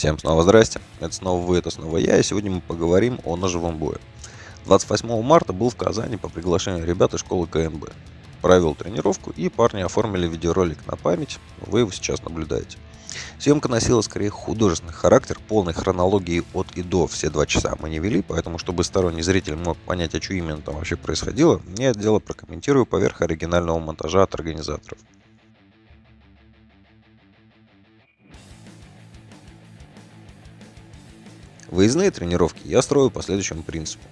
Всем снова здрасте, это снова вы, это снова я, и сегодня мы поговорим о ножевом бое. 28 марта был в Казани по приглашению ребят из школы КНБ. Провел тренировку, и парни оформили видеоролик на память, вы его сейчас наблюдаете. Съемка носила скорее художественный характер, полной хронологии от и до все два часа мы не вели, поэтому чтобы сторонний зритель мог понять, о чем именно там вообще происходило, я это дело прокомментирую поверх оригинального монтажа от организаторов. Выездные тренировки я строю по следующему принципу.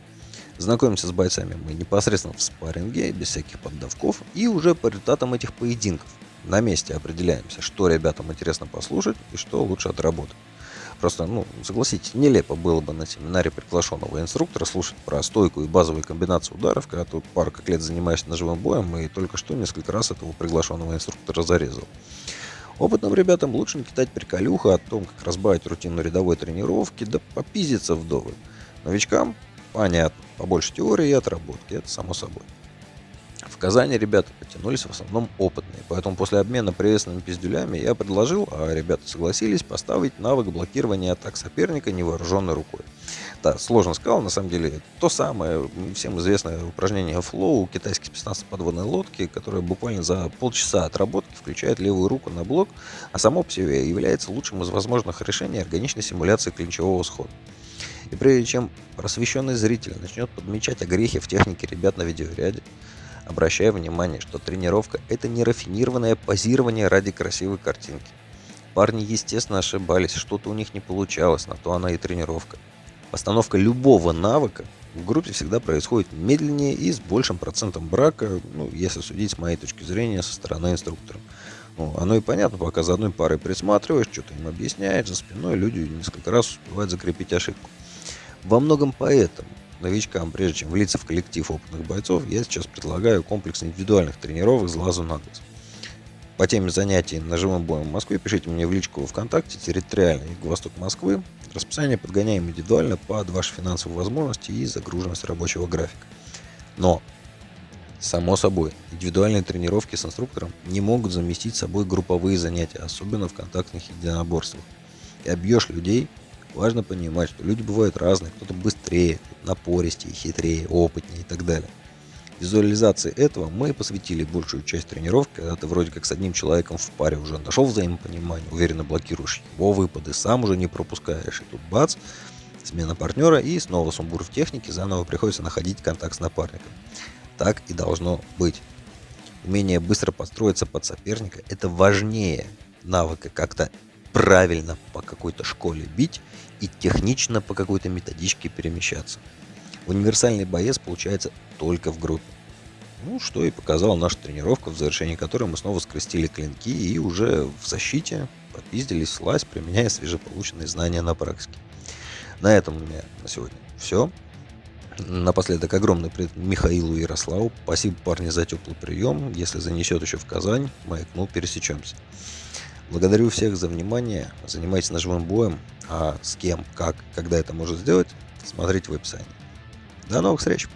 Знакомимся с бойцами мы непосредственно в спарринге, без всяких поддавков, и уже по результатам этих поединков на месте определяемся, что ребятам интересно послушать и что лучше отработать. Просто, ну, согласитесь, нелепо было бы на семинаре приглашенного инструктора слушать про стойку и базовые комбинации ударов, когда тут пару как лет занимаюсь ножевым боем и только что несколько раз этого приглашенного инструктора зарезал. Опытным ребятам лучше не кидать приколюха о том, как разбавить рутину рядовой тренировки, да попиздиться вдовы. Новичкам понятно, побольше теории и отработки, это само собой. В Казани ребята потянулись в основном опытные, поэтому после обмена приветственными пиздюлями я предложил, а ребята согласились, поставить навык блокирования атак соперника невооруженной рукой. Да, сложно сказал, на самом деле, то самое всем известное упражнение флоу, китайский спецназ подводной лодки, которое буквально за полчаса отработки включает левую руку на блок, а само по себе является лучшим из возможных решений органичной симуляции клинчевого схода. И прежде чем просвещенный зритель начнет подмечать огрехи в технике ребят на видеоряде, обращая внимание, что тренировка – это не рафинированное позирование ради красивой картинки. Парни, естественно, ошибались, что-то у них не получалось, на то она и тренировка. Постановка любого навыка в группе всегда происходит медленнее и с большим процентом брака, ну, если судить с моей точки зрения, со стороны инструктора. Ну, оно и понятно, пока за одной парой присматриваешь, что-то им объясняешь, за спиной люди несколько раз успевают закрепить ошибку. Во многом поэтому новичкам, прежде чем влиться в коллектив опытных бойцов, я сейчас предлагаю комплекс индивидуальных тренировок с глазу на глаз. По теме занятий ножевым боем в Москве пишите мне в личку ВКонтакте, территориальный Юго-Восток Москвы. Расписание подгоняем индивидуально под ваши финансовые возможности и загруженность рабочего графика. Но, само собой, индивидуальные тренировки с инструктором не могут заместить собой групповые занятия, особенно в контактных единоборствах. И обьешь людей Важно понимать, что люди бывают разные, кто-то быстрее, напористее, хитрее, опытнее и так далее. Визуализации этого мы посвятили большую часть тренировки, когда ты вроде как с одним человеком в паре уже нашел взаимопонимание, уверенно блокируешь его выпады, сам уже не пропускаешь, и тут бац, смена партнера и снова сумбур в технике, заново приходится находить контакт с напарником. Так и должно быть. Умение быстро подстроиться под соперника – это важнее навыка как-то правильно по какой-то школе бить и технично по какой-то методичке перемещаться. Универсальный боец получается только в группе. Ну, что и показала наша тренировка, в завершении которой мы снова скрестили клинки и уже в защите попиздились слазь, применяя свежеполученные знания на практике. На этом у меня на сегодня все. Напоследок огромный привет Михаилу Ярославу. Спасибо, парни, за теплый прием. Если занесет еще в Казань, маякнул, пересечемся. Благодарю всех за внимание. Занимайтесь ножевым боем. А с кем, как, когда это можно сделать, смотрите в описании. До новых встреч!